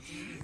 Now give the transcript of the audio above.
Jesus.